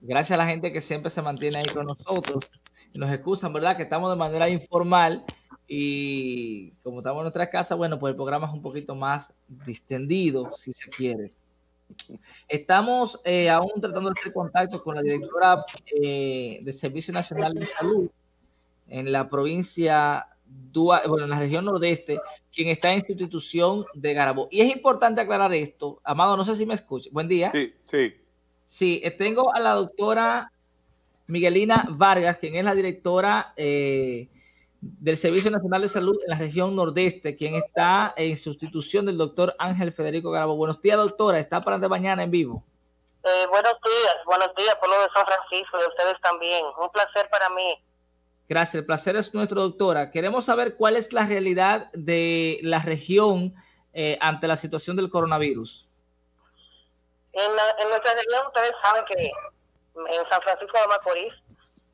Gracias a la gente que siempre se mantiene ahí con nosotros. Nos excusan, ¿verdad? Que estamos de manera informal y como estamos en nuestra casa, bueno, pues el programa es un poquito más distendido, si se quiere. Estamos eh, aún tratando de hacer contacto con la directora eh, del Servicio Nacional de Salud en la provincia, bueno, en la región nordeste, quien está en institución de Garabo. Y es importante aclarar esto. Amado, no sé si me escucha. Buen día. Sí, sí. Sí, eh, tengo a la doctora Miguelina Vargas, quien es la directora eh, del Servicio Nacional de Salud en la región nordeste, quien está en sustitución del doctor Ángel Federico Garabo. Buenos días, doctora. Está para de mañana en vivo. Eh, buenos días, buenos días, pueblo de San Francisco, y ustedes también. Un placer para mí. Gracias, el placer es nuestro, doctora. Queremos saber cuál es la realidad de la región eh, ante la situación del coronavirus. En, en nuestra región, ustedes saben que en San Francisco de Macorís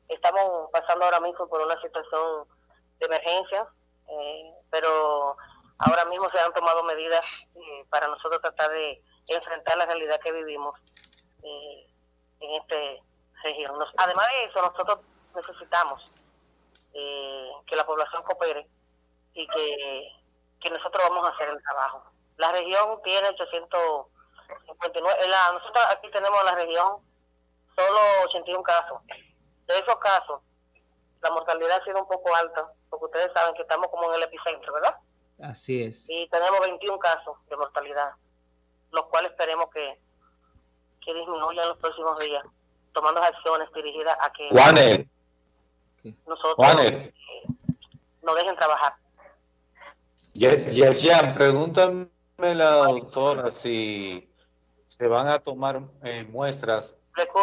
estamos pasando ahora mismo por una situación de emergencia, eh, pero ahora mismo se han tomado medidas eh, para nosotros tratar de enfrentar la realidad que vivimos eh, en esta región. además de eso, nosotros necesitamos que la población coopere y que, que nosotros vamos a hacer el trabajo. La región tiene 859, la, nosotros aquí tenemos en la región solo 81 casos. De esos casos, la mortalidad ha sido un poco alta, porque ustedes saben que estamos como en el epicentro, ¿verdad? Así es. Y tenemos 21 casos de mortalidad, los cuales esperemos que, que disminuyan en los próximos días, tomando acciones dirigidas a que nosotros eh, nos dejen trabajar. Yerjan, pregúntame la doctora si se van a tomar eh, muestras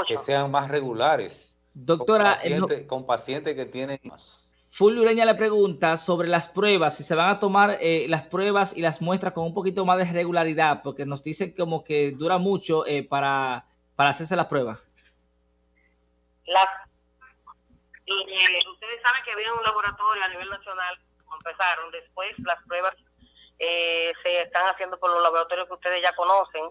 que sean más regulares. Doctora, con pacientes, que tienen Fulvio Ureña le pregunta sobre las pruebas, si se van a tomar eh, las pruebas y las muestras con un poquito más de regularidad, porque nos dicen como que dura mucho eh, para, para hacerse las pruebas. y, eh, ustedes saben que había un laboratorio a nivel nacional, empezaron, después las pruebas se están haciendo por los laboratorios que ustedes ya conocen,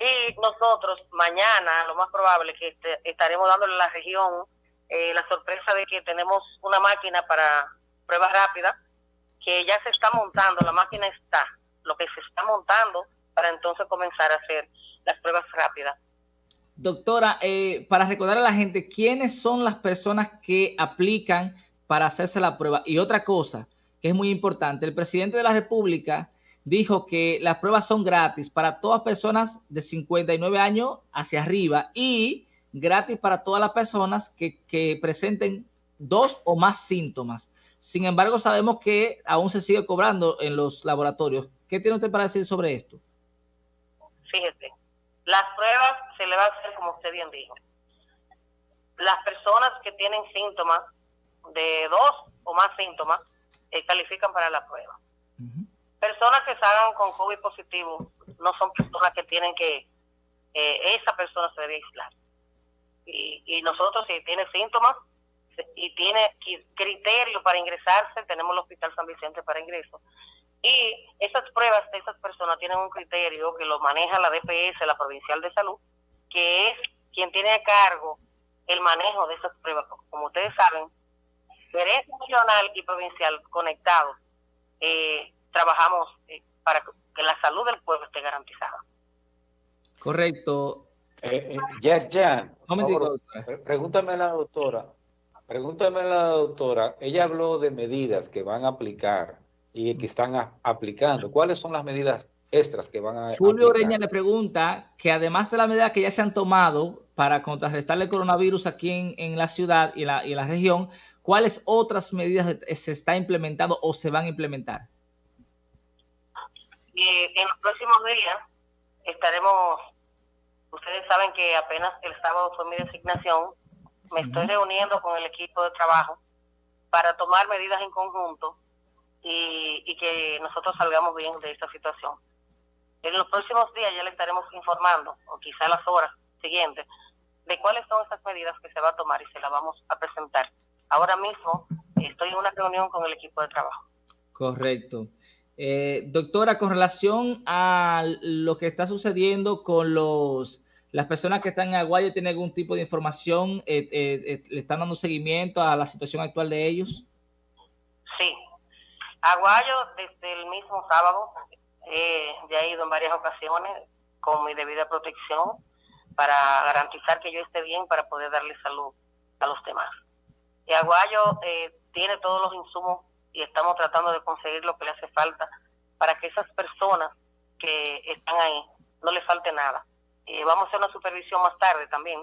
y nosotros mañana, lo más probable, que este, estaremos dándole a la región eh, la sorpresa de que tenemos una máquina para pruebas rápidas, que ya se está montando, la máquina está, lo que se está montando para entonces comenzar a hacer las pruebas rápidas. Doctora, eh, para recordar a la gente, ¿quiénes son las personas que aplican para hacerse la prueba? Y otra cosa que es muy importante, el presidente de la República dijo que las pruebas son gratis para todas personas de 59 años hacia arriba y gratis para todas las personas que, presenten dos o más síntomas. Sin embargo, sabemos que aún se sigue cobrando en los laboratorios. ¿Qué tiene usted para decir sobre esto? Fíjese, las pruebas se le va a hacer como usted bien dijo. Las personas que tienen síntomas de dos o más síntomas eh, califican para la prueba personas que salgan con COVID positivo no son personas que tienen que, eh, esa persona se debe aislar. Y, y nosotros, si tiene síntomas y tiene criterios para ingresarse, tenemos el Hospital San Vicente para ingreso. Y esas pruebas de esas personas tienen un criterio que lo maneja la DPS, la Provincial de Salud, que es quien tiene a cargo el manejo de esas pruebas. Como ustedes saben, Gerencia Nacional y Provincial conectados eh, trabajamos eh, para que la salud del pueblo esté garantizada. Correcto. Eh, ya, ya. pregúntame a la doctora. Pregúntame a la doctora. Ella habló de medidas que van a aplicar y que están aplicando. ¿Cuáles son las medidas extras que van a Julio Oreña le pregunta que además de las medidas que ya se han tomado para contrarrestar el coronavirus aquí en, en la ciudad y la, y la región, ¿cuáles otras medidas se está implementando o se van a implementar? Y en los próximos días estaremos, ustedes saben que apenas el sábado fue mi designación, me estoy reuniendo con el equipo de trabajo para tomar medidas en conjunto y, y que nosotros salgamos bien de esta situación. En los próximos días ya le estaremos informando, o quizá las horas siguientes, de cuáles son esas medidas que se va a tomar y se las vamos a presentar. Ahora mismo estoy en una reunión con el equipo de trabajo. Correcto. Eh, doctora, con relación a lo que está sucediendo con los las personas que están en Aguayo tienen algún tipo de información, eh, eh, le están dando seguimiento a la situación actual de ellos. Sí, Aguayo desde el mismo sábado ya he ido en varias ocasiones con mi debida protección para garantizar que yo esté bien para poder darle salud a los demás. Y Aguayo eh, tiene todos los insumos y estamos tratando de conseguir lo que le hace falta para que esas personas que están ahí no le falte nada. Y vamos a hacer una supervisión más tarde también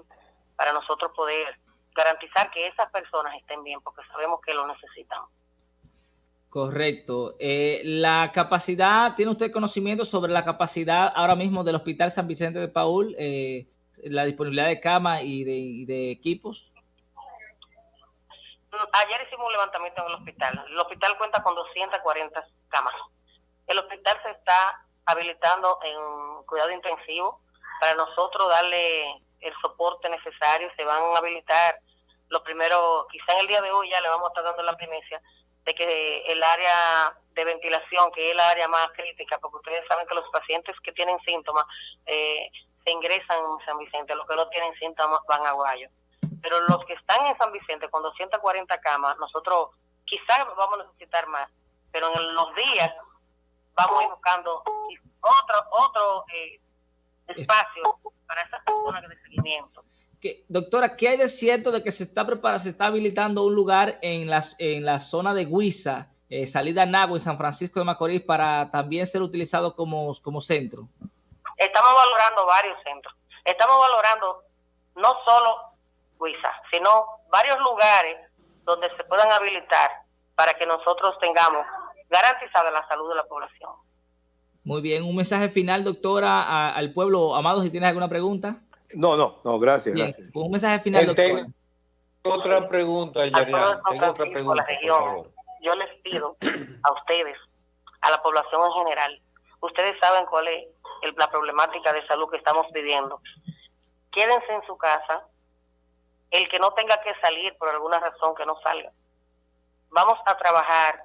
para nosotros poder garantizar que esas personas estén bien porque sabemos que lo necesitan. Correcto. Eh, la capacidad, ¿tiene usted conocimiento sobre la capacidad ahora mismo del Hospital San Vicente de Paul, eh, la disponibilidad de cama y de, y de equipos? Ayer hicimos un levantamiento en el hospital. El hospital cuenta con 240 camas. El hospital se está habilitando en cuidado intensivo para nosotros darle el soporte necesario. Se van a habilitar lo primero, quizá en el día de hoy ya le vamos a estar dando la primicia de que el área de ventilación, que es el área más crítica, porque ustedes saben que los pacientes que tienen síntomas eh, se ingresan en San Vicente, los que no tienen síntomas van a Guayo. Pero los que están en San Vicente con 240 camas, nosotros quizás vamos a necesitar más, pero en los días vamos a ir buscando otro, otro eh, espacio para esas personas de seguimiento. Doctora, ¿qué hay de cierto de que se está preparando, se está habilitando un lugar en, las, en la zona de Guisa, eh, salida Nagua, en San Francisco de Macorís, para también ser utilizado como, como centro? Estamos valorando varios centros. Estamos valorando no solo sino varios lugares donde se puedan habilitar para que nosotros tengamos garantizada la salud de la población. Muy bien, un mensaje final, doctora, al pueblo. Amado, si tienes alguna pregunta. No, no, no, gracias. gracias. Un mensaje final, doctora. Otra pregunta, Yarian. Tengo otra pregunta, Yo les pido a ustedes, a la población en general, ustedes saben cuál es la problemática de salud que estamos viviendo. Quédense en su casa, el que no tenga que salir por alguna razón que no salga. Vamos a trabajar,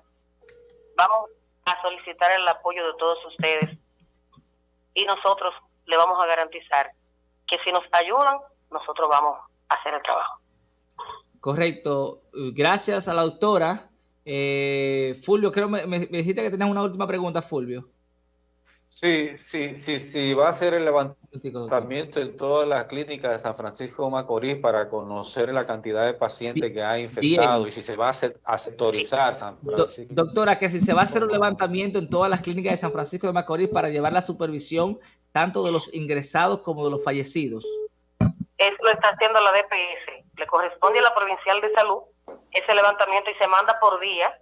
vamos a solicitar el apoyo de todos ustedes y nosotros le vamos a garantizar que si nos ayudan, nosotros vamos a hacer el trabajo. Correcto. Gracias a la doctora. Eh, Fulvio, creo me, dijiste que tenías una última pregunta, Fulvio. Sí, sí, sí, sí, va a ser el levantamiento en todas las clínicas de San Francisco de Macorís para conocer la cantidad de pacientes que hay infectados y si se va a sectorizar San Francisco. Doctora, que si se va a hacer un levantamiento en todas las clínicas de San Francisco de Macorís para llevar la supervisión tanto de los ingresados como de los fallecidos. Eso lo está haciendo la DPS. Le corresponde a la Provincial de Salud ese levantamiento y se manda por día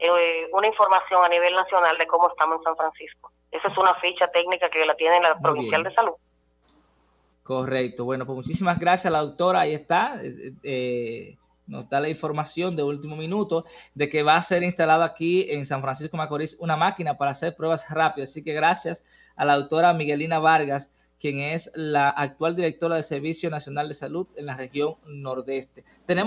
eh, una información a nivel nacional de cómo estamos en San Francisco. Esa es una ficha técnica que la tiene la Provincial de Salud. Correcto. Bueno, pues muchísimas gracias a la doctora. Ahí está. Eh, eh, nos da la información de último minuto de que va a ser instalado aquí en San Francisco Macorís una máquina para hacer pruebas rápidas. Así que gracias a la doctora Miguelina Vargas, quien es la actual directora del Servicio Nacional de Salud en la región Nordeste. Tenemos